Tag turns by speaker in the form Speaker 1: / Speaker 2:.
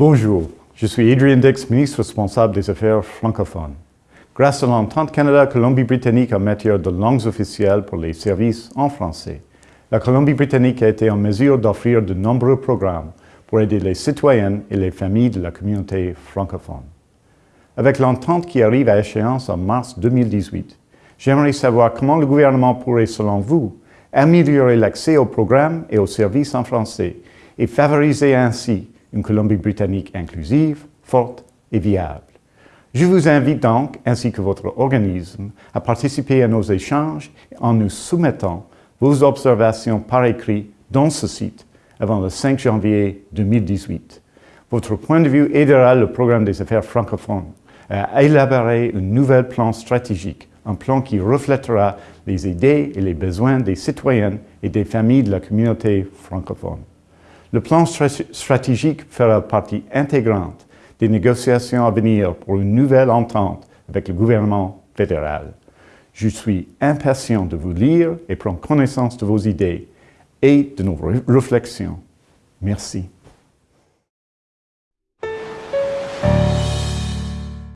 Speaker 1: Bonjour, je suis Adrian Dix, ministre responsable des Affaires francophones. Grâce à l'entente Canada-Colombie-Britannique en matière de langues officielles pour les services en français, la Colombie-Britannique a été en mesure d'offrir de nombreux programmes pour aider les citoyennes et les familles de la communauté francophone. Avec l'entente qui arrive à échéance en mars 2018, j'aimerais savoir comment le gouvernement pourrait, selon vous, améliorer l'accès aux programmes et aux services en français et favoriser ainsi une Colombie-Britannique inclusive, forte et viable. Je vous invite donc, ainsi que votre organisme, à participer à nos échanges en nous soumettant vos observations par écrit dans ce site avant le 5 janvier 2018. Votre point de vue aidera le programme des affaires francophones à élaborer un nouvel plan stratégique, un plan qui reflètera les idées et les besoins des citoyennes et des familles de la communauté francophone. Le plan stratégique fera partie intégrante des négociations à venir pour une nouvelle entente avec le gouvernement fédéral. Je suis impatient de vous lire et prendre connaissance de vos idées et de nos réflexions. Merci.